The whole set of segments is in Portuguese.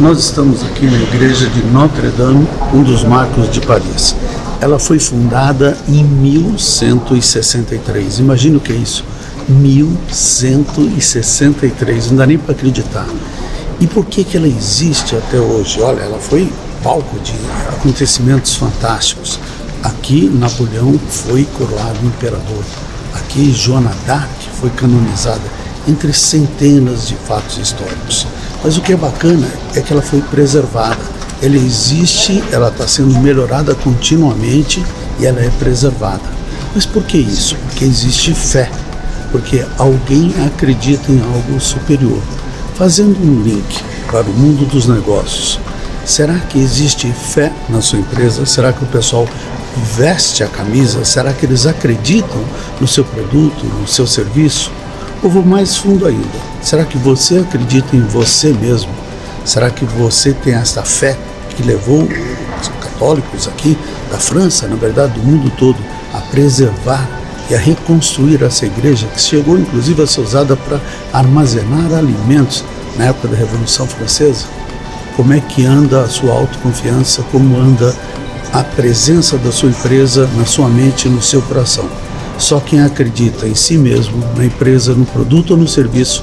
Nós estamos aqui na igreja de Notre Dame, um dos marcos de Paris. Ela foi fundada em 1163. Imagina o que é isso. 1163, não dá nem para acreditar. E por que, que ela existe até hoje? Olha, ela foi palco de acontecimentos fantásticos. Aqui Napoleão foi coroado imperador. Aqui Joana d'Arc foi canonizada, entre centenas de fatos históricos. Mas o que é bacana é que ela foi preservada. Ela existe, ela está sendo melhorada continuamente e ela é preservada. Mas por que isso? Porque existe fé, porque alguém acredita em algo superior. Fazendo um link para o mundo dos negócios, será que existe fé na sua empresa? Será que o pessoal veste a camisa? Será que eles acreditam no seu produto, no seu serviço? Ou vou mais fundo ainda, será que você acredita em você mesmo? Será que você tem essa fé que levou os católicos aqui da França, na verdade do mundo todo, a preservar e a reconstruir essa igreja que chegou inclusive a ser usada para armazenar alimentos na época da Revolução Francesa? Como é que anda a sua autoconfiança? Como anda a presença da sua empresa na sua mente e no seu coração? Só quem acredita em si mesmo, na empresa, no produto ou no serviço,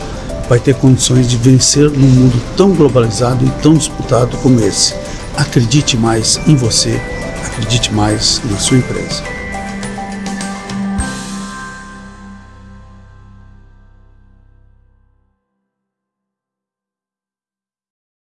vai ter condições de vencer num mundo tão globalizado e tão disputado como esse. Acredite mais em você, acredite mais na sua empresa.